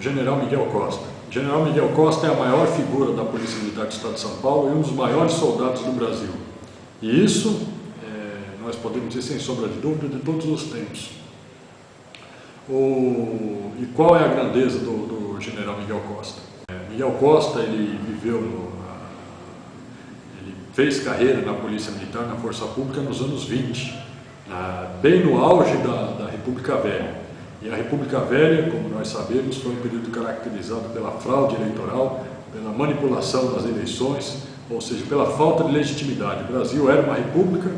General Miguel Costa. General Miguel Costa é a maior figura da Polícia Militar do Estado de São Paulo e um dos maiores soldados do Brasil. E isso, é, nós podemos dizer sem sombra de dúvida, de todos os tempos. O, e qual é a grandeza do, do General Miguel Costa? É, Miguel Costa, ele viveu no, ele fez carreira na Polícia Militar, na Força Pública nos anos 20, na, bem no auge da, da República Velha. E a República Velha, como nós sabemos, foi um período caracterizado pela fraude eleitoral, pela manipulação das eleições, ou seja, pela falta de legitimidade. O Brasil era uma república,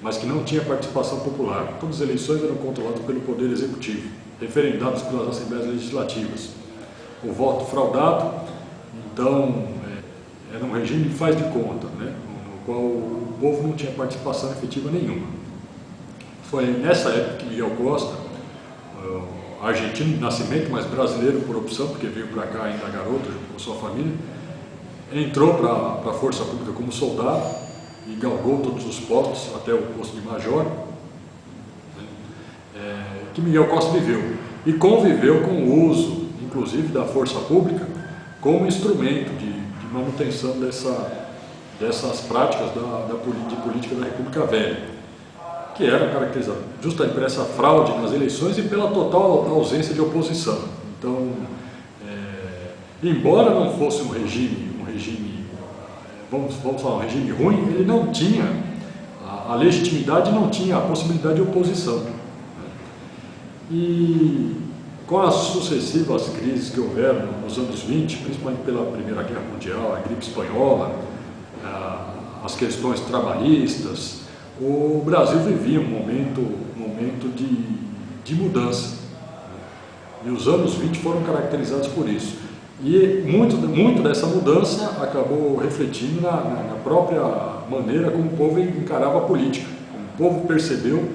mas que não tinha participação popular. Todas as eleições eram controladas pelo Poder Executivo, referendadas pelas Assembleias Legislativas. O voto fraudado, então, é, era um regime de faz de conta, né, no qual o povo não tinha participação efetiva nenhuma. Foi nessa época que Miguel Costa argentino de nascimento, mas brasileiro por opção, porque veio para cá ainda garoto, com sua família, entrou para a Força Pública como soldado e galgou todos os postos até o posto de major, né, é, que Miguel Costa viveu. E conviveu com o uso, inclusive, da Força Pública como instrumento de, de manutenção dessa, dessas práticas da, da, de política da República Velha que era caracterizado justamente por essa fraude nas eleições e pela total ausência de oposição. Então, é, embora não fosse um regime, um regime, vamos, vamos falar, um regime ruim, ele não tinha, a, a legitimidade não tinha a possibilidade de oposição. E com as sucessivas crises que houveram nos anos 20, principalmente pela Primeira Guerra Mundial, a gripe espanhola, as questões trabalhistas, o Brasil vivia um momento, momento de, de mudança. E os anos 20 foram caracterizados por isso. E muito, muito dessa mudança acabou refletindo na, na, própria maneira como o povo encarava a política. O povo percebeu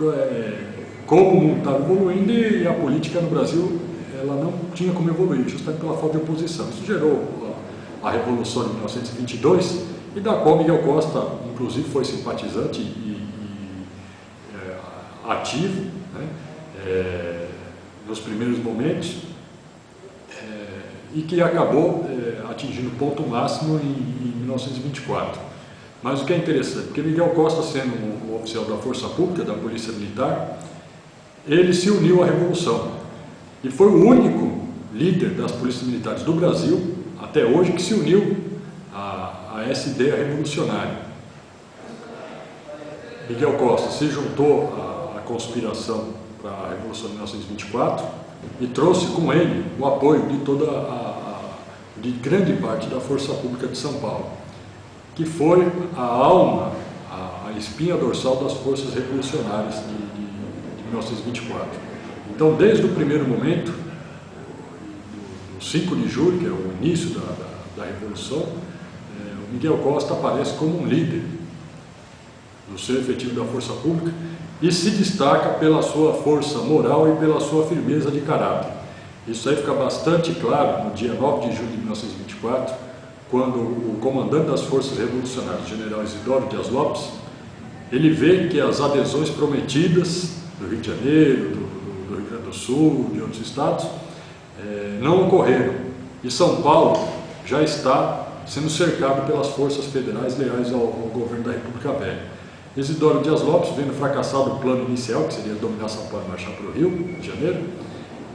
é, como o mundo estava evoluindo e a política no Brasil ela não tinha como evoluir, justamente pela falta de oposição. Isso gerou a Revolução de 1922, e da qual Miguel Costa, inclusive, foi simpatizante e, e é, ativo né, é, nos primeiros momentos é, e que acabou é, atingindo o ponto máximo em, em, 1924. Mas o que é interessante, porque Miguel Costa, sendo um, oficial da Força Pública, da Polícia Militar, ele se uniu à Revolução e foi o único líder das polícias militares do Brasil, até hoje, que se uniu a essa ideia revolucionária. Miguel Costa se juntou à, à conspiração para a Revolução de 1924 e trouxe com ele o apoio de toda a, de grande parte da Força Pública de São Paulo, que foi a alma, a, a espinha dorsal das forças revolucionárias de, de, de 1924. Então, desde o primeiro momento, do 5 de julho, que é o início da, da, da Revolução, Miguel Costa aparece como um líder no seu efetivo da força pública e se destaca pela sua força moral e pela sua firmeza de caráter. Isso aí fica bastante claro no dia 9 de julho de 1924, quando o comandante das forças revolucionárias, general Isidoro Dias Lopes, ele vê que as adesões prometidas do Rio de Janeiro, do, do Rio Grande do Sul, de outros estados, eh, não ocorreram. E São Paulo já está sendo cercado pelas forças federais leais ao, ao governo da República Velha. Isidoro Dias Lopes, vendo fracassado o plano inicial, que seria dominar São Paulo e marchar para o Rio de Janeiro,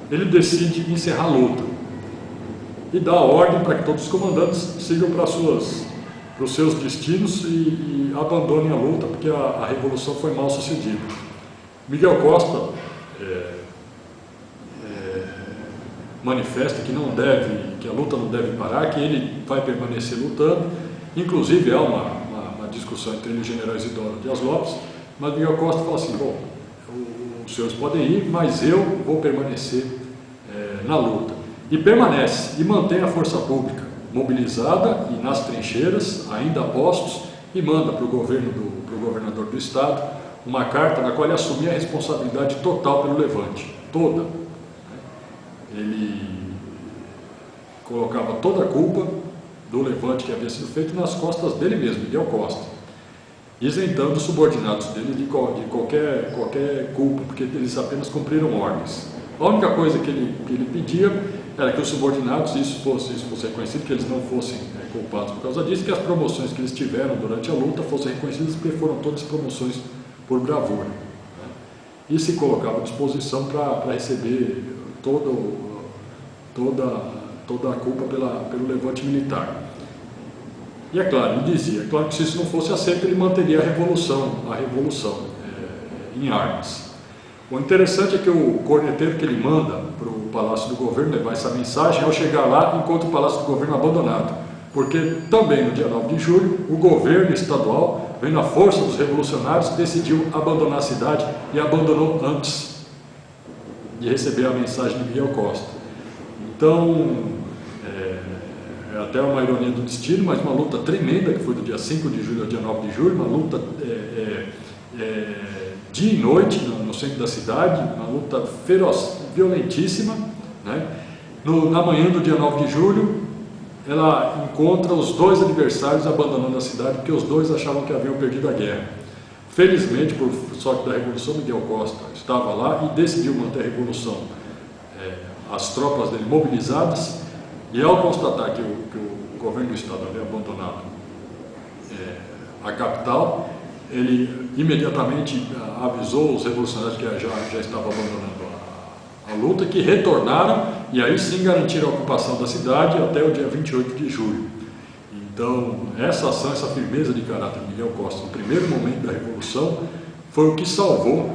ele decide encerrar a luta e dá a ordem para que todos os comandantes sigam para, suas, para os seus destinos e, e abandonem a luta, porque a, a, revolução foi mal sucedida. Miguel Costa é, manifesta que não deve, que a luta não deve parar, que ele vai permanecer lutando. Inclusive há uma, uma, uma discussão entre ele e o general Isidoro Dias Lopes, mas Miguel Costa fala assim, bom, os senhores podem ir, mas eu vou permanecer é, na luta. E permanece, e mantém a força pública mobilizada e nas trincheiras, ainda a postos, e manda para o governo do pro governador do estado uma carta na qual ele assumia a responsabilidade total pelo levante, toda, ele colocava toda a culpa do levante que havia sido feito nas costas dele mesmo, Miguel Costa, isentando os subordinados dele de, qualquer, qualquer culpa, porque eles apenas cumpriram ordens. A única coisa que ele, que ele pedia era que os subordinados, isso fosse, isso fosse reconhecido, que eles não fossem é, culpados por causa disso, que as promoções que eles tiveram durante a luta fossem reconhecidas, porque foram todas promoções por bravura. Né? E se colocava à disposição para receber todo, toda, toda a culpa pela, pelo levante militar. E é claro, ele dizia, é claro que se isso não fosse aceito, ele manteria a revolução, a revolução é, em armas. O interessante é que o corneteiro que ele manda para o Palácio do Governo levar essa mensagem, ao chegar lá, encontra o Palácio do Governo abandonado. Porque também no dia 9 de julho, o governo estadual, vendo a força dos revolucionários, decidiu abandonar a cidade e abandonou antes de receber a mensagem de Miguel Costa. Então, é, é até uma ironia do destino, mas uma luta tremenda, que foi do dia 5 de julho ao dia 9 de julho, uma luta é, é, é, dia e noite no, no, centro da cidade, uma luta feroz, violentíssima. Né? No, na manhã do dia 9 de julho, ela encontra os dois adversários abandonando a cidade, porque os dois achavam que haviam perdido a guerra. Felizmente, por sorte da Revolução, Miguel Costa estava lá e decidiu manter a Revolução. É, as tropas dele mobilizadas, e ao constatar que o, que o governo do Estado havia abandonado é, a capital, ele imediatamente avisou os revolucionários que já, já estavam abandonando a, a, luta, que retornaram e aí sim garantiram a ocupação da cidade até o dia 28 de julho. Então, essa ação, essa firmeza de caráter de Miguel Costa, no primeiro momento da Revolução, foi o que salvou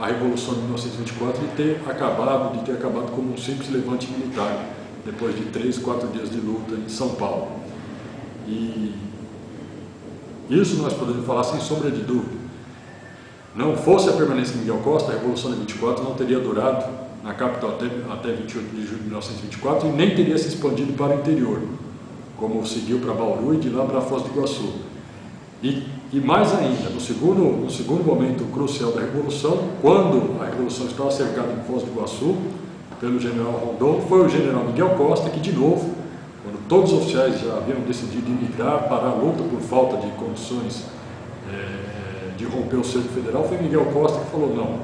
a Revolução de 1924 de ter acabado, de ter acabado como um simples levante militar depois de três, quatro dias de luta em São Paulo. E isso nós podemos falar sem sombra de dúvida. Não fosse a permanência de Miguel Costa, a Revolução de 24 não teria durado na capital até, até 28 de julho de 1924 e nem teria se expandido para o interior, como seguiu para Bauru e de lá para Foz do Iguaçu. E, e mais ainda, no segundo, no segundo momento crucial da Revolução, quando a Revolução estava cercada em Foz do Iguaçu, pelo general Rondon, foi o general Miguel Costa que, de novo, quando todos os oficiais já haviam decidido emigrar para a luta por falta de condições é, de romper o cerco federal, foi Miguel Costa que falou, não,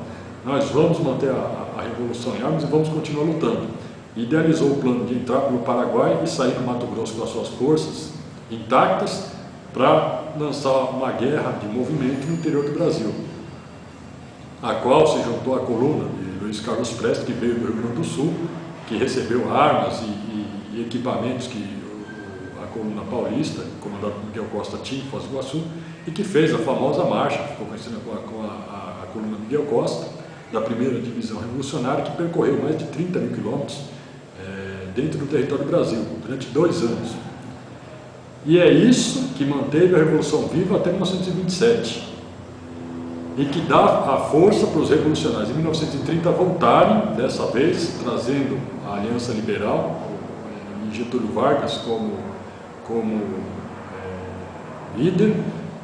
nós vamos manter a, a Revolução em armas e vamos continuar lutando. Idealizou o plano de entrar pelo Paraguai e sair no Mato Grosso com as suas forças intactas para lançar uma guerra de movimento no interior do Brasil, a qual se juntou a coluna de Luiz Carlos Prestes, que veio do Rio Grande do Sul, que recebeu armas e, e, e equipamentos que a coluna paulista, comandada por Miguel Costa, tinha em Foz do Iguaçu, e que fez a famosa marcha, ficou conhecida com a, com a, a, coluna Miguel Costa, da primeira divisão revolucionária, que percorreu mais de 30 mil quilômetros dentro do território do Brasil, durante dois anos. E é isso que manteve a Revolução viva até 1927 e que dá a força para os revolucionários em 1930 voltarem, dessa vez trazendo a Aliança Liberal, e Getúlio Vargas como, como é, líder,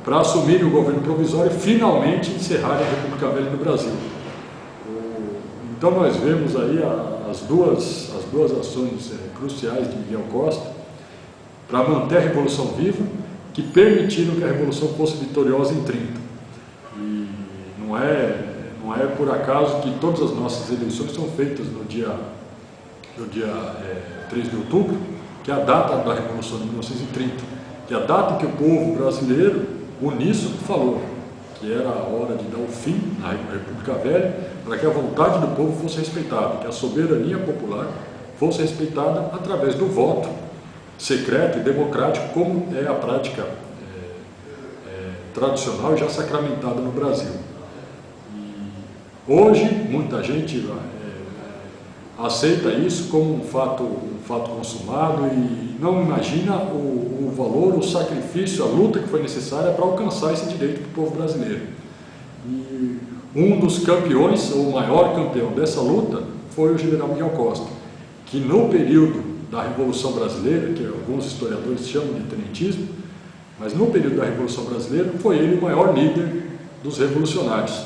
para assumir o governo provisório e finalmente encerrar a República Velha no Brasil. Então nós vemos aí a, as, duas, as duas ações é, cruciais de Miguel Costa para manter a Revolução viva, que permitiram que a Revolução fosse vitoriosa em 30. Não é, não é por acaso que todas as nossas eleições são feitas no dia, no dia é, 3 de outubro, que é a data da Revolução de 1930, que é a data que o povo brasileiro, uníssono, falou que era a hora de dar o fim na República Velha, para que a vontade do povo fosse respeitada, que a soberania popular fosse respeitada através do voto secreto e democrático, como é a prática é, é, tradicional e já sacramentada no Brasil. Hoje, muita gente é, aceita isso como um fato, um fato consumado e não imagina o, o valor, o sacrifício, a luta que foi necessária para alcançar esse direito para o povo brasileiro. E um dos campeões, ou o maior campeão dessa luta, foi o general Miguel Costa, que no período da Revolução Brasileira, que alguns historiadores chamam de tenentismo, mas no período da Revolução Brasileira foi ele o maior líder dos revolucionários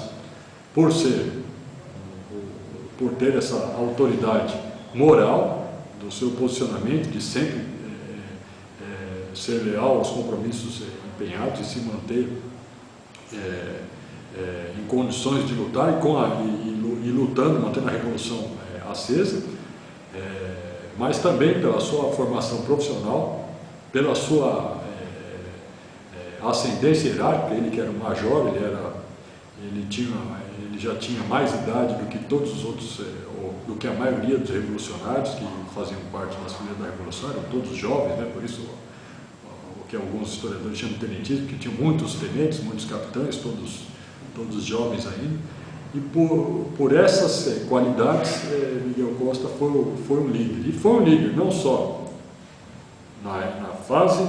por ser, por ter essa autoridade moral do seu posicionamento, de sempre é, é, ser leal aos compromissos empenhados e se manter é, em condições de lutar e, com a, e, e, lutando, mantendo a revolução acesa, mas também pela sua formação profissional, pela sua ascendência hierárquica, ele que era um major, ele, era, ele, tinha, ele já tinha mais idade do que todos os outros, é, do que a maioria dos revolucionários que faziam parte das fileiras da Revolução, eram todos jovens, né? por isso o que alguns historiadores chamam de tenentismo, que tinham muitos tenentes, muitos capitães, todos, todos jovens ainda. E por, por essas eh, qualidades, eh, Miguel Costa foi, foi um líder. E foi um líder não só na, na fase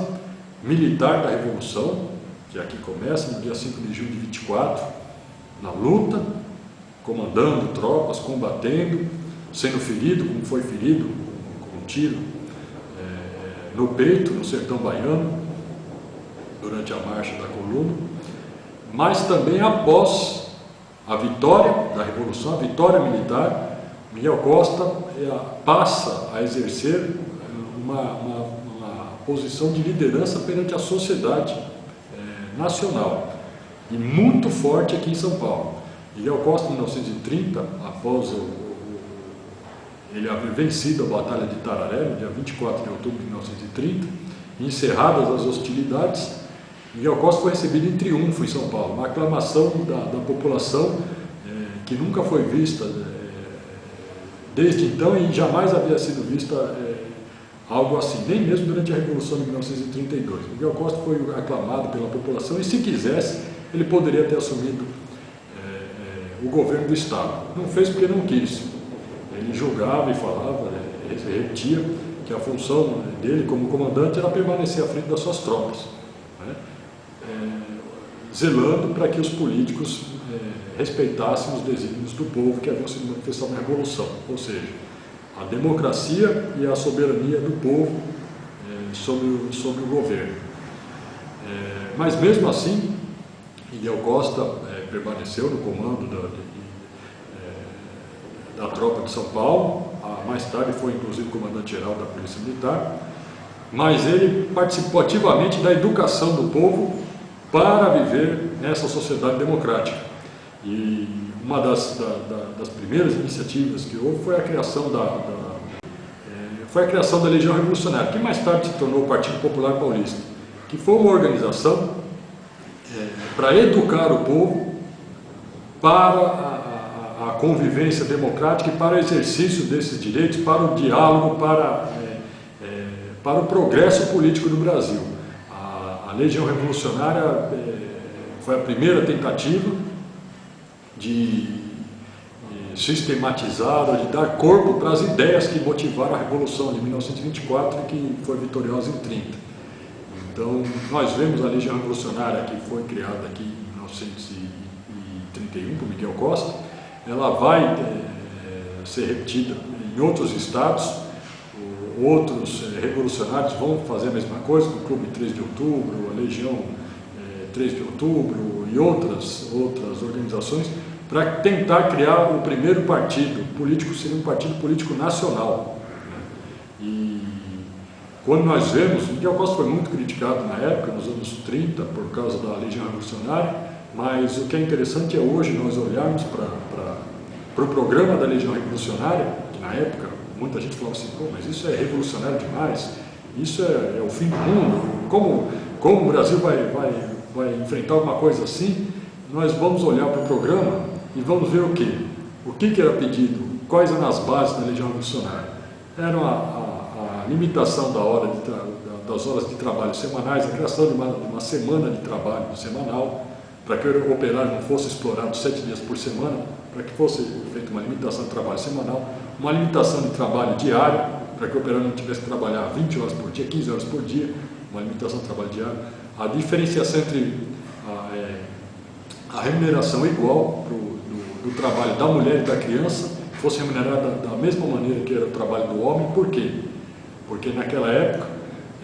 militar da Revolução, que aqui começa no dia 5 de julho de 24, na luta, comandando tropas, combatendo, sendo ferido, como foi ferido, com um tiro é, no peito, no sertão baiano, durante a marcha da coluna, mas também após a vitória da Revolução, a vitória militar, Miguel Costa é, passa a exercer uma, uma, uma, posição de liderança perante a sociedade é, nacional e muito forte aqui em São Paulo. Miguel Costa, em 1930, após o, o, ele haver vencido a Batalha de Tararé, no dia 24 de outubro de 1930, encerradas as hostilidades, Miguel Costa foi recebido em triunfo em São Paulo, uma aclamação da, da população é, que nunca foi vista é, desde então e jamais havia sido vista é, algo assim, nem mesmo durante a Revolução de 1932. Miguel Costa foi aclamado pela população e se quisesse, ele poderia ter assumido é, é, o governo do Estado. Não fez porque não quis. Ele julgava e falava, é, repetia que a função dele como comandante era permanecer à frente das suas tropas zelando para que os políticos é, respeitassem os desígnios do povo que haviam sido manifestados na Revolução, ou seja, a democracia e a soberania do povo é, sobre, sobre o governo. É, mas mesmo assim, Miguel Costa é, permaneceu no comando da, de, é, da tropa de São Paulo, a, mais tarde foi inclusive comandante-geral da Polícia Militar, mas ele participou ativamente da educação do povo para viver nessa sociedade democrática. E uma das, da, da, das primeiras iniciativas que houve foi a criação da, da é, foi a criação da Legião Revolucionária, que mais tarde se tornou o Partido Popular Paulista, que foi uma organização para educar o povo para a, a, a, convivência democrática e para o exercício desses direitos, para o diálogo, para, é, é para o progresso político do Brasil. A Legião Revolucionária é, foi a primeira tentativa de sistematizar, de dar corpo para as ideias que motivaram a Revolução de 1924 e que foi vitoriosa em 30. Então, nós vemos a Legião Revolucionária que foi criada aqui em 1931 por Miguel Costa, ela vai é, ser repetida em outros estados, outros eh, revolucionários vão fazer a mesma coisa, o Clube 3 de Outubro, a Legião 3 eh, de Outubro e outras, outras organizações, para tentar criar o primeiro partido político, seria um partido político nacional. Né? E quando nós vemos, Miguel Costa foi muito criticado na época, nos anos 30, por causa da Legião Revolucionária, mas o que é interessante é hoje nós olharmos para, o programa da Legião Revolucionária, que na época muita gente falava assim, Pô, mas isso é revolucionário demais, isso é, é, o fim do mundo, como, como o Brasil vai, vai, vai enfrentar uma coisa assim, nós vamos olhar para o programa e vamos ver o que? O que, que era pedido? Quais eram as bases da Legião Revolucionária? Era a, a, a limitação da hora das horas de trabalho semanais, a criação de uma, de uma semana de trabalho semanal, para que o operário não fosse explorado sete dias por semana, para que fosse feita uma limitação de trabalho semanal, uma limitação de trabalho diário, para que o operário não tivesse que trabalhar 20 horas por dia, 15 horas por dia, uma limitação de trabalho diário, a diferenciação entre a, é, a remuneração igual pro, do, do, trabalho da mulher e da criança, fosse remunerada da mesma maneira que era o trabalho do homem, por quê? Porque naquela época,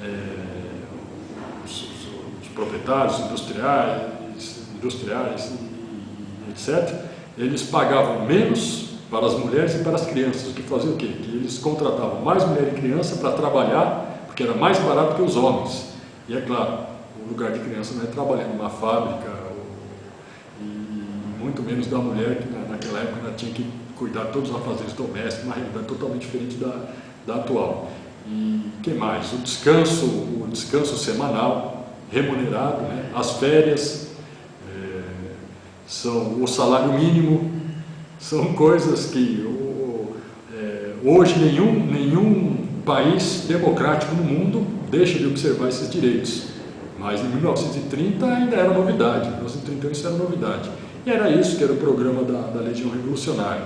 é, os, os, os proprietários industriais, industriais e, etc., eles pagavam menos para as mulheres e para as crianças, o que fazia o quê? Que eles contratavam mais mulher e criança para trabalhar, porque era mais barato que os homens. E é claro, o lugar de criança não é trabalhar numa fábrica, ou, e muito menos da mulher, que naquela época ela tinha que cuidar de todos os afazeres domésticos, uma realidade totalmente diferente da, da atual. E que mais? O descanso, o descanso semanal, remunerado, né? as férias, é, são o salário mínimo, são coisas que o, é, hoje nenhum, nenhum país democrático no mundo deixa de observar esses direitos. Mas em 1930 ainda era novidade, em 1931 isso era novidade. E era isso que era o programa da, da Legião Revolucionária.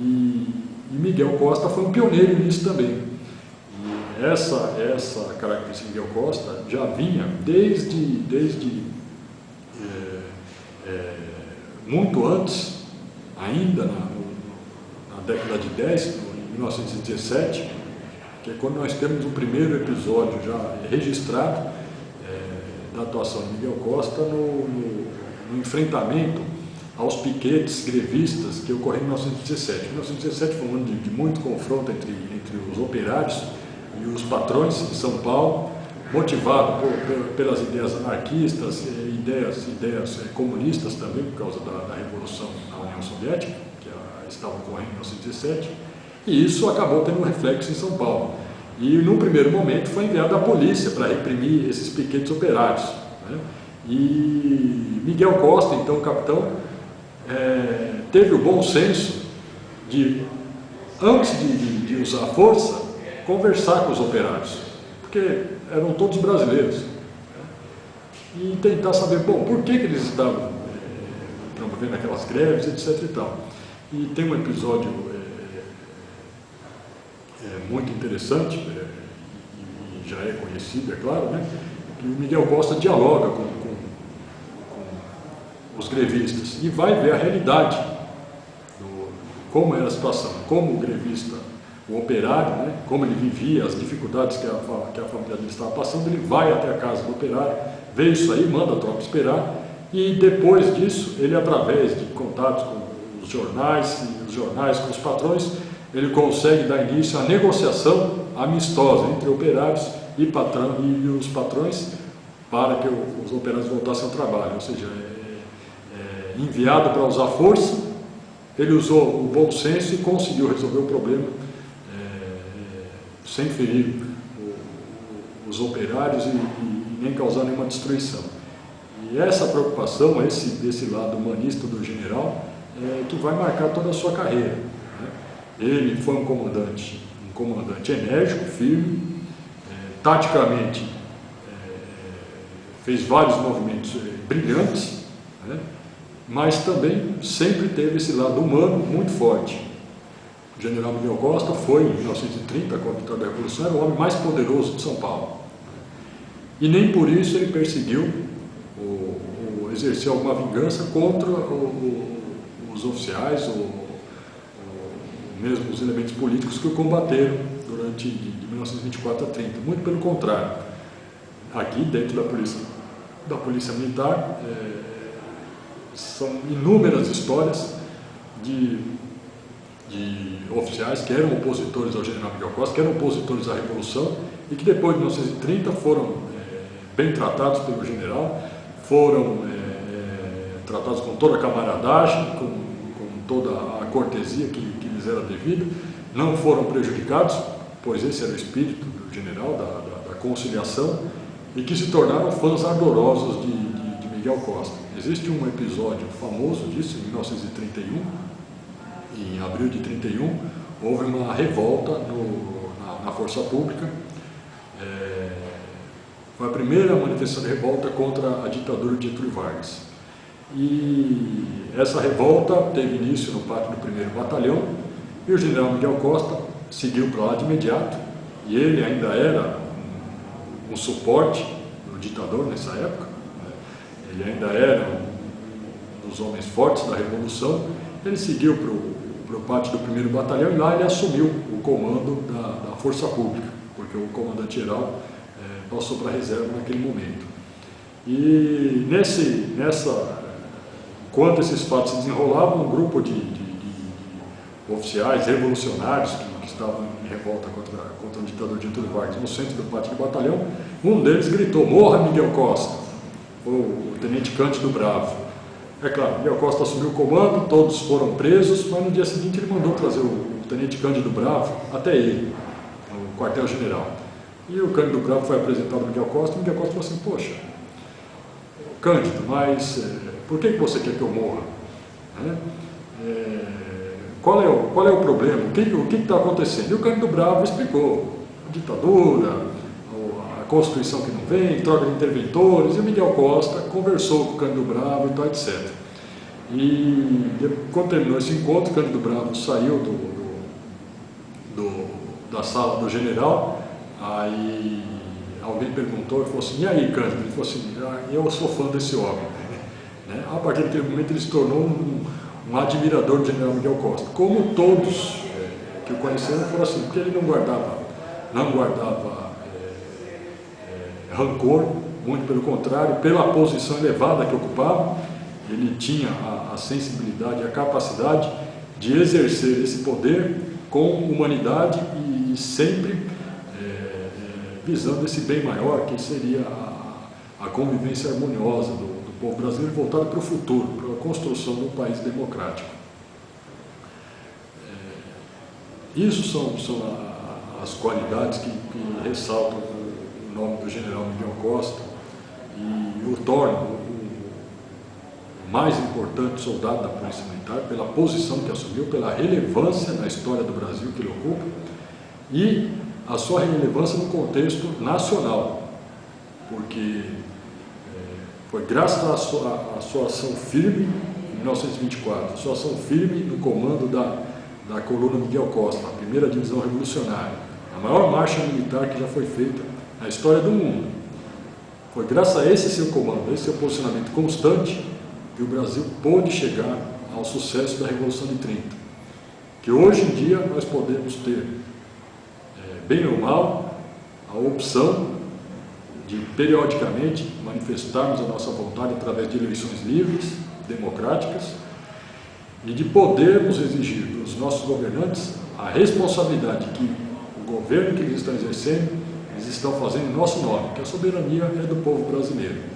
E, e Miguel Costa foi um pioneiro nisso também. Essa, essa característica de Miguel Costa já vinha desde, desde é, é, muito antes, ainda na, na década de 10, em 1917, que é quando nós temos o primeiro episódio já registrado é, da atuação de Miguel Costa no, no, no enfrentamento aos piquetes grevistas que ocorreram em 1917. 1917 foi um ano de, de muito confronto entre, entre os operários e os patrões de São Paulo, motivado por, por, pelas ideias anarquistas, ideias, ideias eh, comunistas também, por causa da, da Revolução na União Soviética, que estava ocorrendo em 1917, e isso acabou tendo um reflexo em São Paulo. E, num primeiro momento, foi enviada a polícia para reprimir esses piquetes operários. Né? E Miguel Costa, então capitão, é, teve o bom senso de, antes de, de, de, usar força, conversar com os operários, porque eram todos brasileiros, né? e tentar saber, bom, por que, que eles estavam é, promovendo aquelas greves, etc. E, tal. e tem um episódio é, é muito interessante, e já é conhecido, é claro, né? que o Miguel Costa dialoga com, os grevistas, e vai ver a realidade, do, como era a situação, como o grevista, o operário, né, como ele vivia, as dificuldades que a, que a família dele estava passando, ele vai até a casa do operário, vê isso aí, manda a tropa esperar, e depois disso, ele através de contatos com os jornais, e os jornais com os patrões, ele consegue dar início à negociação amistosa entre operários e, patrão, e os patrões para que os operários voltassem ao trabalho, ou seja, enviado para usar força, ele usou o bom senso e conseguiu resolver o problema é, sem ferir os operários e, e, nem causar nenhuma destruição. E essa preocupação, esse, esse lado humanista do general, é, que vai marcar toda a sua carreira. Né? Ele foi um comandante, um comandante enérgico, firme, é, taticamente é, fez vários movimentos é, brilhantes, né? mas também sempre teve esse lado humano muito forte. O general Miguel Costa foi, em 1930, com a vitória da Revolução, era o homem mais poderoso de São Paulo. E nem por isso ele perseguiu ou, exerceu alguma vingança contra o, o, os oficiais ou, ou, mesmo os elementos políticos que o combateram durante de 1924 a 30. Muito pelo contrário. Aqui, dentro da polícia, da polícia militar, é, são inúmeras histórias de, de oficiais que eram opositores ao general Miguel Costa, que eram opositores à Revolução e que depois de 1930 foram é, bem tratados pelo general, foram é, tratados com toda a camaradagem, com, com toda a cortesia que, que lhes era devida, não foram prejudicados, pois esse era o espírito do general, da, da, da conciliação, e que se tornaram fãs ardorosos de, de, de Miguel Costa. Existe um episódio famoso disso, em 1931, em abril de 31, houve uma revolta no, na, na, força pública. É, foi a primeira manifestação de revolta contra a ditadura de Getúlio Vargas. E essa revolta teve início no pátio do primeiro batalhão e o general Miguel Costa seguiu para lá de imediato e ele ainda era um, um suporte do ditador nessa época ele ainda era um dos homens fortes da Revolução, ele seguiu para o pátio do primeiro batalhão e lá ele assumiu o comando da, da Força Pública, porque o comandante-geral é, passou para a reserva naquele momento. E nesse, nessa, enquanto esses fatos se desenrolavam, um grupo de, de, de, de oficiais revolucionários que, que, estavam em revolta contra, contra o ditador Getúlio Vargas no centro do pátio do batalhão, um deles gritou, morra Miguel Costa! o Tenente Cândido Bravo. É claro, Miguel Costa assumiu o comando, todos foram presos, mas no dia seguinte ele mandou trazer o, tenente Cândido Bravo até ele, no quartel-general. E o Cândido Bravo foi apresentado ao Miguel Costa, e o Miguel Costa falou assim, poxa, Cândido, mas é, por que, que você quer que eu morra? É, qual, é o, qual é o problema? O que está acontecendo? E o Cândido Bravo explicou, ditadura, Constituição que não vem, troca de interventores, e o Miguel Costa conversou com o Cândido Bravo e tal, etc. E quando terminou esse encontro, o Cândido Bravo saiu do, do, do, da sala do general, aí alguém perguntou e falou assim, e aí Cândido? Ele falou assim, ah, eu sou fã desse homem. Né? A partir daquele momento ele se tornou um, um admirador do general Miguel Costa. Como todos é, que o conheceram foram assim, porque ele não guardava, não guardava rancor, muito pelo contrário, pela posição elevada que ocupava, ele tinha a, a sensibilidade, a capacidade de exercer esse poder com humanidade e, e sempre é, visando esse bem maior, que seria a, a convivência harmoniosa do, do povo brasileiro voltada para o futuro, para a construção de um país democrático. É, isso são, são a, as qualidades que, que ressaltam nome do general Miguel Costa e o torna o mais importante soldado da Polícia Militar pela posição que assumiu, pela relevância na história do Brasil que ele ocupa e a sua relevância no contexto nacional, porque é, foi graças à sua, à sua ação firme em 1924, sua ação firme no comando da, da coluna Miguel Costa, a primeira divisão revolucionária, a maior marcha militar que já foi feita na história do mundo. Foi graças a esse seu comando, a esse seu posicionamento constante, que o Brasil pôde chegar ao sucesso da Revolução de 30. Que hoje em dia nós podemos ter, é, bem ou mal, a opção de periodicamente manifestarmos a nossa vontade através de eleições livres, democráticas, e de podermos exigir dos nossos governantes a responsabilidade que o governo que eles estão exercendo eles estão fazendo em nosso nome, que a soberania é do povo brasileiro.